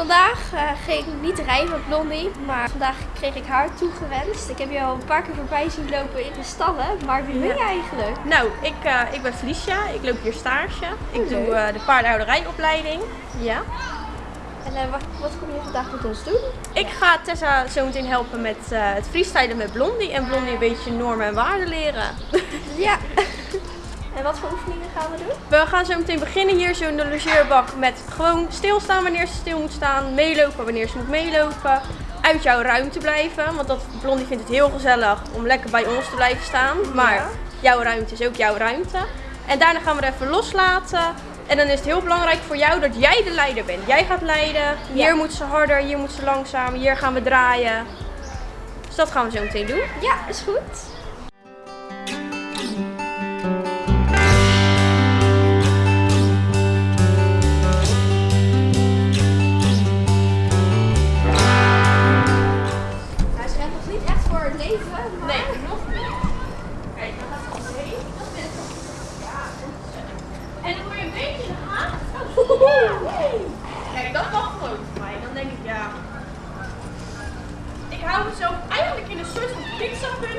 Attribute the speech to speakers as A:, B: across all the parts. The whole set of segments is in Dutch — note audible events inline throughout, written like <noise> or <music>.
A: Vandaag uh, ging ik niet rijden met Blondie, maar vandaag kreeg ik haar toegewenst. Ik heb je al een paar keer voorbij zien lopen in de stallen, maar wie ben je eigenlijk?
B: Nou, ik, uh, ik ben Felicia, ik loop hier stage. Ik doe uh, de paardenhouderijopleiding. Ja.
A: En wat, wat, kom je vandaag met ons doen?
B: Ik ga Tessa zo meteen helpen met het freestylen met Blondie en Blondie een beetje normen en waarden leren.
A: ja. <laughs> En wat voor oefeningen gaan we doen?
B: We gaan zo meteen beginnen hier zo in de logeerbak met gewoon stilstaan wanneer ze stil moet staan. Meelopen wanneer ze moet meelopen. Uit jouw ruimte blijven. Want dat, Blondie vindt het heel gezellig om lekker bij ons te blijven staan. Maar jouw ruimte is ook jouw ruimte. En daarna gaan we er even loslaten. En dan is het heel belangrijk voor jou dat jij de leider bent. Jij gaat leiden. Hier moet ze harder, hier moet ze langzaam. Hier gaan we draaien. Dus dat gaan we zo meteen doen.
A: Ja, is goed.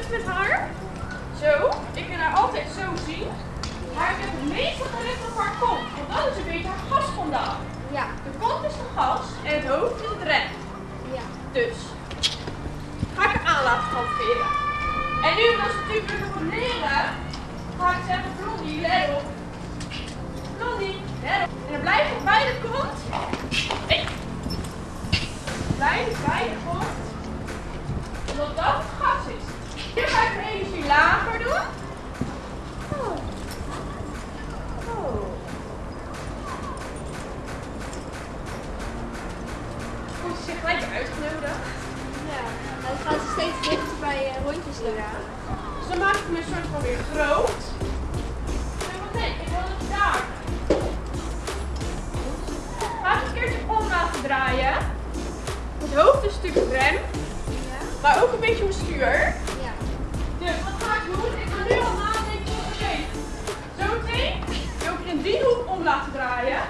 B: Met haar. Zo. Ik kan haar altijd zo zien. Maar ik heb het meeste gericht op haar kont. Want dat is een beetje haar gas vandaan.
A: Ja.
B: De kont is de gas en het hoofd is het rem.
A: Ja.
B: Dus. Ga ik haar aan laten halveren. En nu, als ze natuurlijk nog wat leren, ga ik zeggen, Blondie, let op. Blondie, let op. En dan blijf je bij de kont. Hey. Blijf bij de kont. Omdat dat het gas is. Hier ga ik de energie lager doen. Oh. Oh. Voelt ze zich gelijk uitgenodigd.
A: Ja, dan gaan ze steeds dichter bij uh, rondjes doen.
B: Ja. Dus dan maak ik een soort van weer groot. Nee, ik wil het daar. Ga eens een keertje om laten draaien. Het hoofd is natuurlijk rem,
A: ja.
B: maar ook een beetje mijn stuur.
A: Ja.
B: Dus wat ga ik doen? Ik ga nu al nadenken. Oké, okay. zo meteen wil ik in die hoek om laten draaien.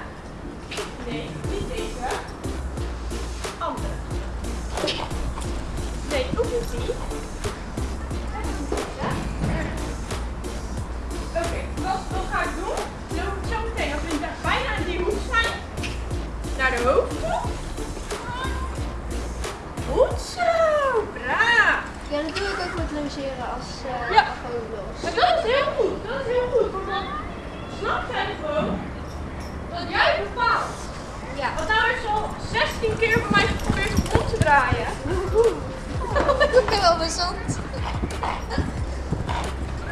B: Ik
A: ben wel bezond.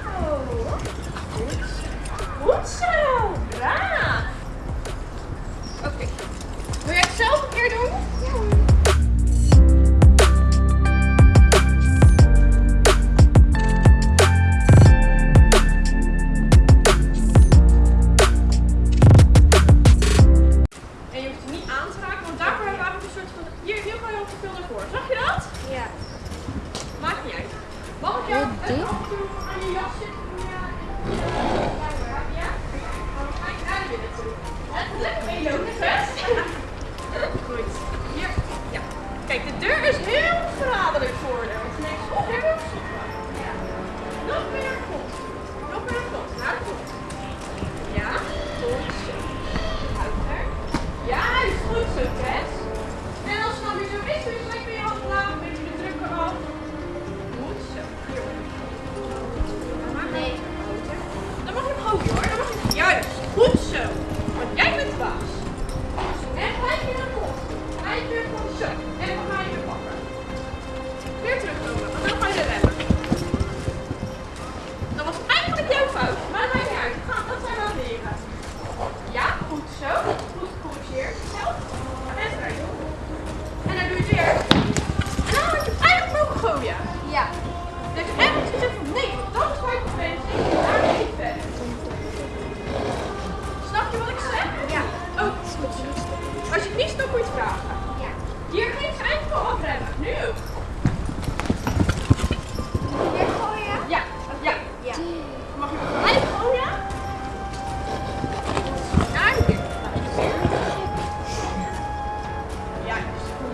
B: Oh. Goed zo, braaf. Oké, okay. wil jij het zelf een keer doen?
A: Ja.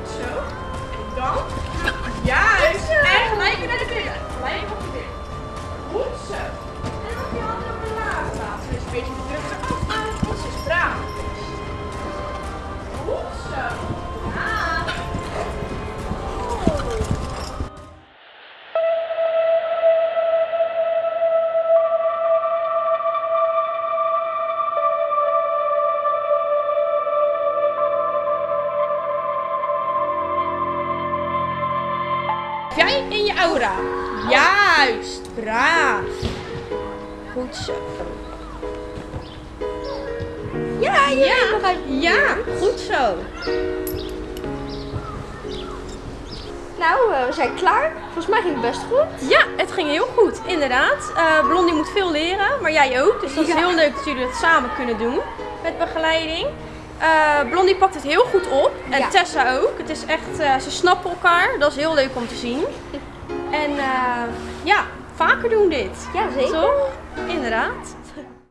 B: Zo. En dan. Juist. En gelijk weer naar de billen. Gelijk op de billen. Goed zo. Jij in je aura. Juist. Braaf. Goed zo.
A: Ja, je
B: Ja,
A: nog
B: ja, goed zo.
A: Nou, eh, we zijn klaar. Volgens mij ging het best goed.
B: Ja, het ging heel goed, inderdaad. Eh, Blondie moet veel leren, maar jij ook. Dus dat is heel leuk dat jullie het samen kunnen doen met begeleiding. Eh, Blondie pakt het heel goed op en
A: Ja.
B: Tessa ook. Het is echt, ze snappen elkaar. Dat is heel leuk om te zien. En eh, ja, vaker doen dit.
A: Ja, zeker.
B: Toch? Inderdaad.